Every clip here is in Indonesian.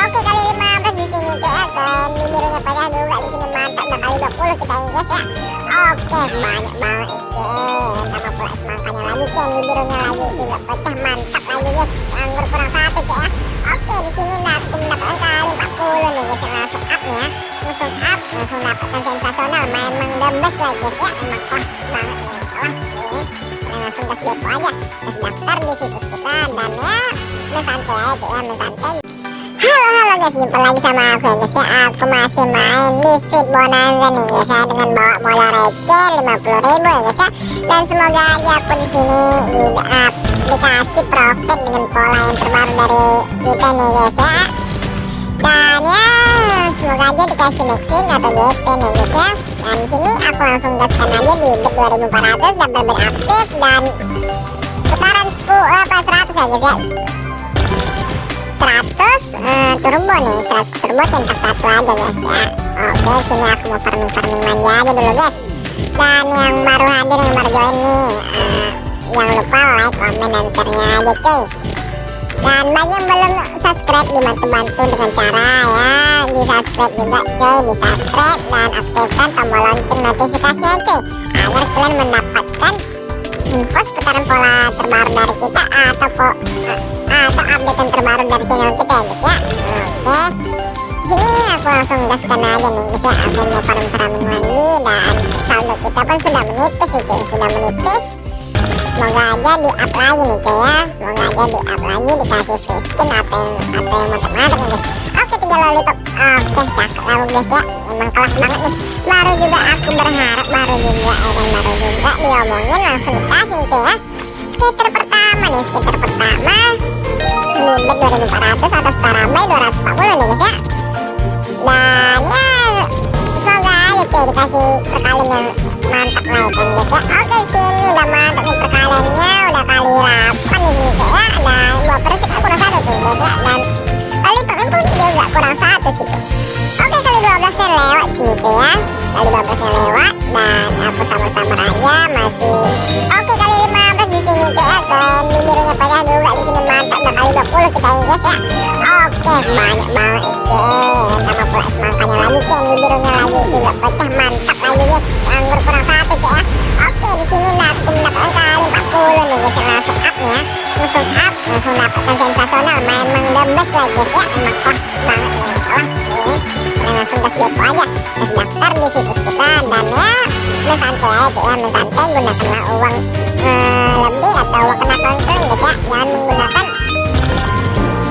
Oke kali 15 di sini cuy ya dan birunya pecah juga di sini mantap dan kali 20 kita ini ya. Oke banyak banget cuy. Tambah pula semangkanya lagi cuy. Birunya lagi juga pecah mantap lagi guys. Anggur kurang satu cuy ya. Oke di sini aku mendapatkan kali 40 nih guys. Langsung up ya. Langsung up langsung dapatkan sensasional. Memang the best lah guys ya. Emang kelas banget ini kelas nih. Langsung gas depo aja. Gas daftar di situs kita dan ya mensantai aja ya mensantai. Halo halo guys, jumpa lagi sama aku ya guys ya Aku masih main di Sweet Bonanza nih guys ya Dengan bawa modal receh 50 ribu ya guys ya. Dan semoga aja aku sini di, uh, dikasih profit dengan pola yang terbaru dari kita nih guys ya. Dan ya semoga aja dikasih max win atau GP nih guys ya. Dan sini aku langsung gaskan aja di bet 2400 double bet aktif dan putaran 10 apa 100 ya guys ya 100 uh, turbo nih 100 turbo centang satu aja guys ya. Oke sini aku mau farming farming manja aja dulu guys. Dan yang baru hadir yang baru join nih uh, jangan lupa like comment dan share nya aja cuy. Dan bagi yang belum subscribe dibantu-bantu dengan cara ya di subscribe juga cuy di subscribe. Dan aktifkan tombol lonceng notifikasinya cuy agar kalian mendapatkan info seputaran pola terbaru dari kita atau po, atau update yang terbaru dari channel kita ya guys ya? Oke. Sini aku langsung gaskan aja nih guys ya. Aku mau farm farming lagi dan saldo kita pun sudah menipis nih cuy. Sudah menipis. Semoga aja di up lagi nih cuy ya. Semoga aja di up lagi dikasih free skin atau yang atau yang mantap-mantap nih guys oke tiga lollipop. Oke cakep lah guys ya emang kelas banget nih. Baru juga aku berharap baru juga ya baru juga diomongin langsung dikasih cuy ya. Skater pertama nih skater pertama. Di bet 2400 atau setara by 240 nih guys ya. Dan ya semoga aja cuy dikasih perkalian yang mantap lah ya kan guys ya. Oke sini udah mantap nih perkaliannya. Udah kali 8 nih cuy ya. Dan dua persen kayak kurang satu tuh guys ya. Dan kali pun juga kurang satu sih tuh 12 nya lewat sini cuy ya. Kali 12 nya lewat dan aku sama-sama aja masih. Oke kali 15 di sini cuy ya. Dan birunya pecah juga di sini mantap dan kali 20 kita ini guys ya. Oke banyak banget cuy sama pula semangkanya lagi cuy di birunya lagi juga pecah mantap lagi guys. Anggur kurang satu cuy ya. Oke di sini aku mendapatkan kali 40 nih guys langsung up nih ya. Langsung up langsung dapatkan sensasional memang the best lah guys ya. Emang banget ini kelas kita langsung gas depo aja gas daftar di situs kita dan ya mensantai aja ya mensantai gunakanlah uang uh, lebih atau kena kongkling guys ya jangan menggunakan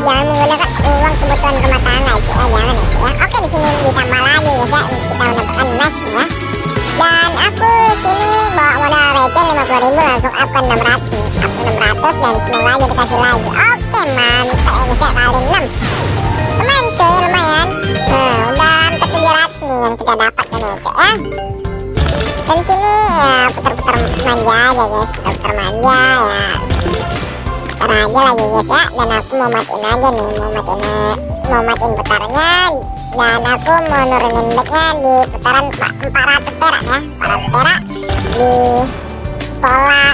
jangan menggunakan uang kebutuhan rumah tangga itu ya jangan itu ya oke di sini ditambah lagi guys ya kita mendapatkan emas ya dan aku sini bawa modal receh 50.000 langsung up ke 600 nih up ke 600 dan semoga aja dikasih lagi oke mantap ya guys ya kali 6 kita dapatkan ya cuy ya? Dan sini ya putar-putar manja aja guys putar-putar manja ya. Putar aja lagi guys ya dan aku mau matiin aja nih mau matiin mau matiin putarnya. Dan aku mau nurunin backnya di putaran 400 perak ya. 400 perak di pola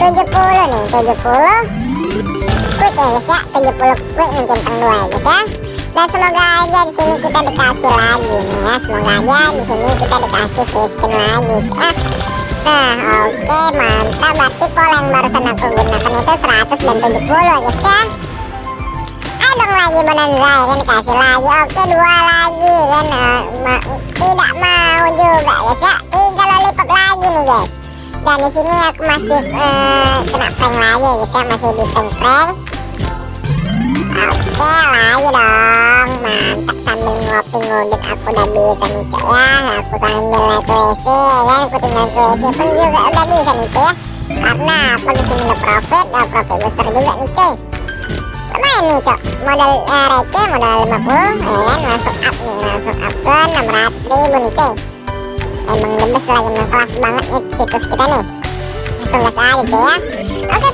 70 nih 70 quick ya guys ya. 70 quick mencentang dua ya guys ya dan semoga aja di sini kita dikasih lagi nih ya. Semoga aja di sini kita dikasih spin lagi. Ya nah oke okay, mantap. Berarti pola yang barusan aku gunakan itu 100 dan 70 guys ya. Dong lagi bonanza ya kan? Dikasih lagi. Oke dua lagi kan? Uh, ma tidak mau juga ya. Tiga lollipop lagi nih guys. Dan di sini aku masih uh, kena prank lagi guys ya. Masih di prank prank oke lagi dong ngudut aku udah bisa nih cok ya. Aku sambil naik WC ya aku tinggal WC pun juga udah bisa nih cok ya. Karena aku di sini udah profit udah profit besar juga nih cuy. Lumayan nih cok modal uh, receh modal 50 ya kan? Langsung up nih langsung up ke 600 ribu nih emang best lagi emang kelas banget nih situs kita nih. Langsung gas aja ya. Oke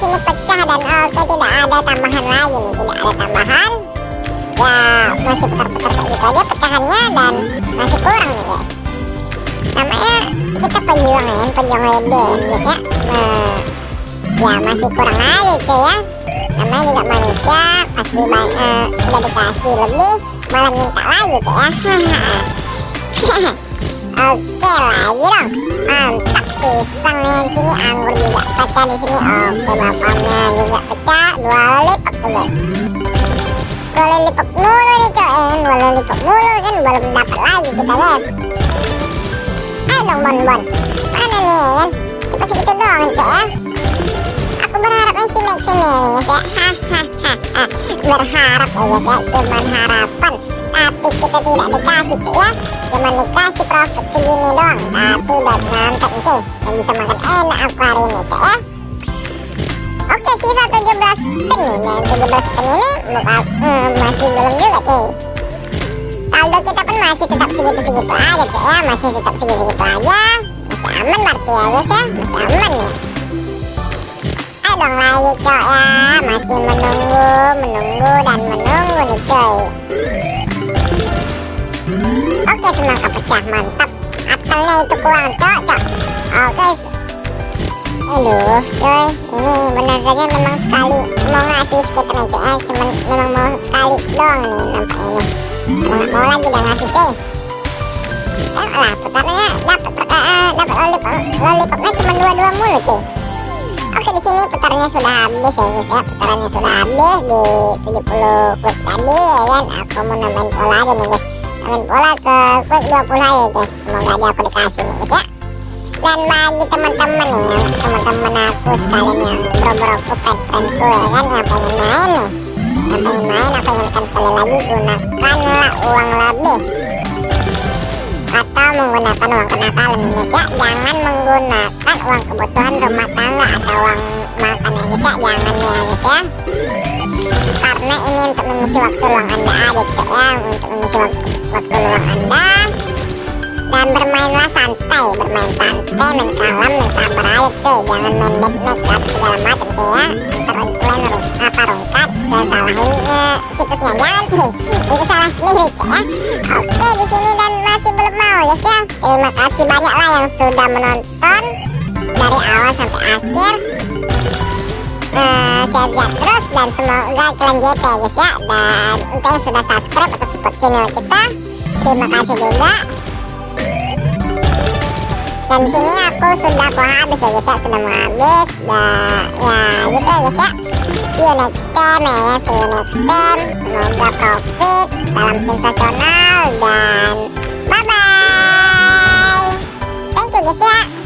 sini pecah dan oke tidak ada tambahan lagi nih tidak ada tambahan ya masih putar-putar kayak gitu aja pecahannya dan masih kurang nih guys namanya kita pejuang ya pejuang WD gitu ya. Nah, ya masih kurang aja cuy ya. Namanya juga manusia pasti uh, udah dikasih lebih malah minta lagi cek ya. Oke lagi dong. Mantap pisang nih sini anggur juga pecah di sini. Oke bapaknya juga pecah dua lollipop tuh guys dua lollipop mulu nih cok eh. Dua lollipop mulu kan? Belum dapat lagi kita guys ayo dong bon bon mana nih kan? Cuma segitu doang cok ya. Aku berharapnya si Max ini guys ya. Hahaha berharap ya ya. Cuman harapan. Tapi kita tidak dikasih cuy ya. Cuma dikasih profit segini doang. Tapi udah mantap cuy yang bisa makan enak aku hari ini cuy ya oke sisa 17 spin nih dan 17 spin ini buka, hmm, masih belum juga cuy saldo kita pun masih tetap segitu-segitu aja cuy ya masih tetap segitu-segitu aja. Masih aman berarti ya guys ya masih aman nih ayo dong lagi cuy ya masih menunggu menunggu dan menunggu nih cuy. Oke semangka pecah mantap. Apelnya itu kurang cok. Oke Aduh cuy Ini benar saja memang sekali. Mau ngasih cok ya Cuman memang mau sekali doang nih nampak ini. Mau, mau lagi dah ngasih cuy. Tengoklah putarnya dapat uh, dapat lollipop lollipopnya cuma dua-dua mulu cuy. Oke di sini putarnya sudah habis ya guys ya. Putarannya sudah habis di 70 quick tadi ya kan? Aku mau nambahin pola aja nih guys. Main bola ke quick 20 aja guys. Semoga aja aku dikasih nih guys ya dan bagi teman-teman nih teman-teman aku sekalian yang bro-broku friend-friendku ya kan? Yang pengen main nih. Yang pengen main aku ingatkan sekali lagi gunakanlah uang lebih. Atau menggunakan uang kenakalan guys ya jangan menggunakan uang kebutuhan rumah tangga atau uang makan ya ya jangan ya guys ya. Karena ini untuk mengisi waktu luang anda aja cok ya. Untuk mengisi waktu, waktu luang anda dan bermainlah santai bermain santai main kalem main sabar aja cuy. Jangan main deathmatch atau segala macam cuy ya. Ntar kalian apa rungkat dan salahin uh, situsnya. Jangan cuy. Itu salah sendiri cuy ya. Oke di sini dan masih belum mau ya ya. Terima kasih banyak lah yang sudah menonton dari awal sampai akhir. Sehat-sehat terus. Dan semoga kalian JP ya. Dan untuk yang sudah subscribe atau support channel kita terima kasih juga dan sini aku sudah mau habis ya guys ya sudah mau habis. Dan ya gitu ya guys ya see you next time ya. See you next time. Semoga profit salam sensasional dan bye bye thank you guys ya